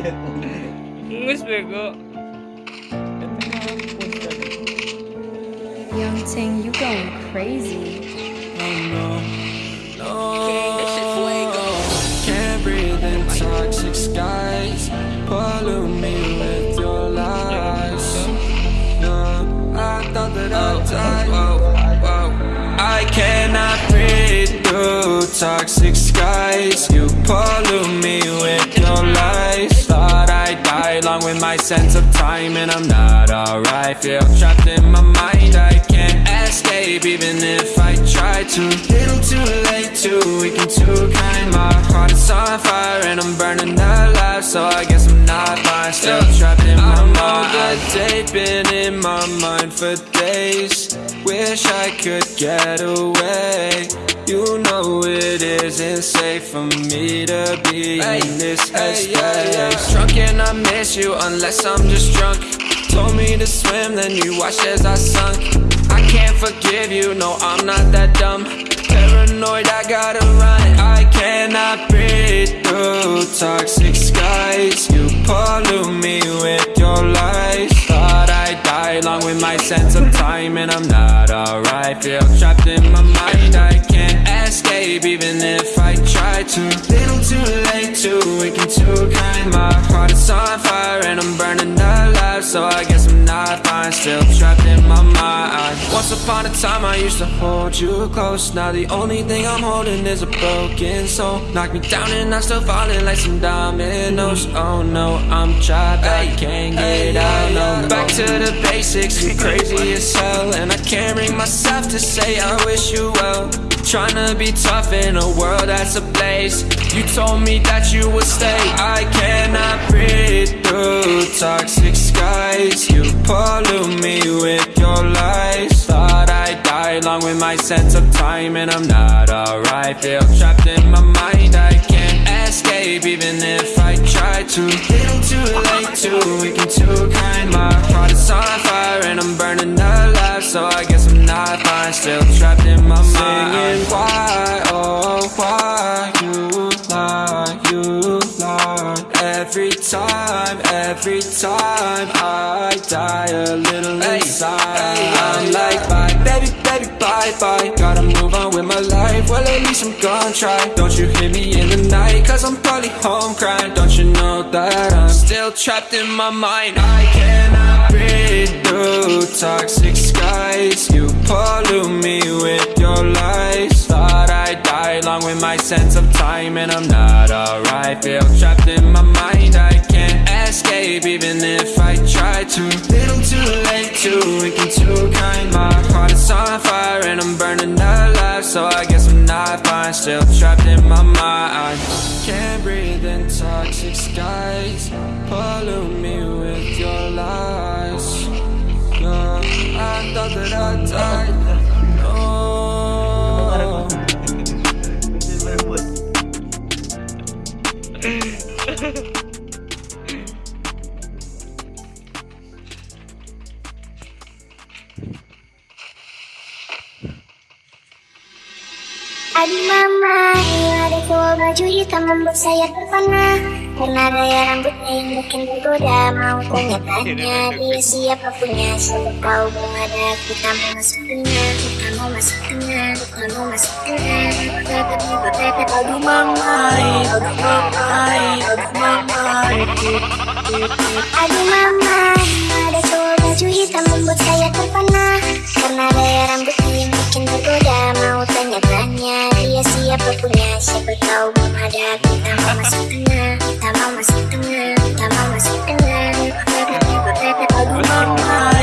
Ngus bego. Young Ting, you going crazy. Can't breathe in toxic skies. Pollute me with your lies. No, I thought that I died. I cannot breathe through toxic skies. You pollute along with my sense of time, and I'm not alright. Feel trapped in my mind. I can't escape even if try to. Little too late, too weak and too kind. My heart is on fire and I'm burning alive, so I guess I'm not fine. Still trapped in my mind. That day been in my mind for days. Wish I could get away. You know it isn't safe for me to be in this headspace. Drunk and I miss you unless I'm just drunk. Told me to swim, then you watched as I sunk. I can't forgive you, no, I'm not that dumb. Paranoid, I gotta run. I cannot breathe through toxic skies. You pollute me with your lies. Thought I'd die along with my sense of time, and I'm not alright. Feel trapped in my mind. I can't escape even if I try to. Little too late, too weak too kind. My heart is on fire upon a time, I used to hold you close. Now the only thing I'm holding is a broken soul. Knock me down and I'm still falling like some dominoes. Oh no, I'm trapped. I can't get out. No, back to the basics. You're crazy as hell, and I can't bring myself to say I wish you well. Trying to be tough in a world that's ablaze. You told me that you would stay. I cannot breathe through toxic skies. You pollute my sense of time, and I'm not alright. Feel trapped in my mind. I can't escape even if I try to. Little too late, too weak and too kind. My heart is on fire and I'm burning alive, so I guess I'm not fine. Still trapped in my mind. Singing why, oh why you lie, you lie. Every time, every time I die a little inside. I'm like bye, baby, baby, bye, bye. Gotta move on with my life. Well, at least I'm gonna try. Don't you hear me in the night? Cause I'm probably home crying. Don't you know that I'm still trapped in my mind? I cannot breathe through toxic skies. You pollute me with your lies. Thought I died along with my sense of time, and I'm not alright. Feel trapped in my mind. I can't escape even if I try to. Little too late, too weak too kind. My Still trapped in my mind. Can't breathe in toxic skies. Pollute me with your lies. I thought that I died. Aduh mama, ada tua baju hitam membuat saya terpana. Karena gaya rambutnya yang bikin tergoda Mau tanya-tanya dia siapa punya? Siapa tahu belum ada kita mau masuk tengah Kita mau masuk tengah Kita mau masuk tengah. Aduh mamai, aduh mamai, aduh mamai Aduh mama, punya Siapa tahu belum ada kita mau masuk tengah Kita mau masuk tengah Kita mau masuk tengah Aduh mamai,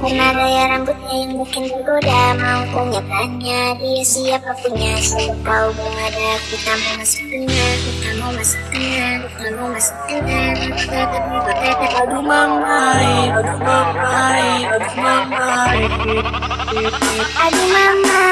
Karena gaya rambutnya yang bikin tergoda Mau tanyakannya dia siapa punya Selalu tahu berada kita mau masuk tengah. Kita mau masuk tengah. Kita mau masuk tengah. Aduh mamai, aduh mamai, aduh mamai Aduh mama,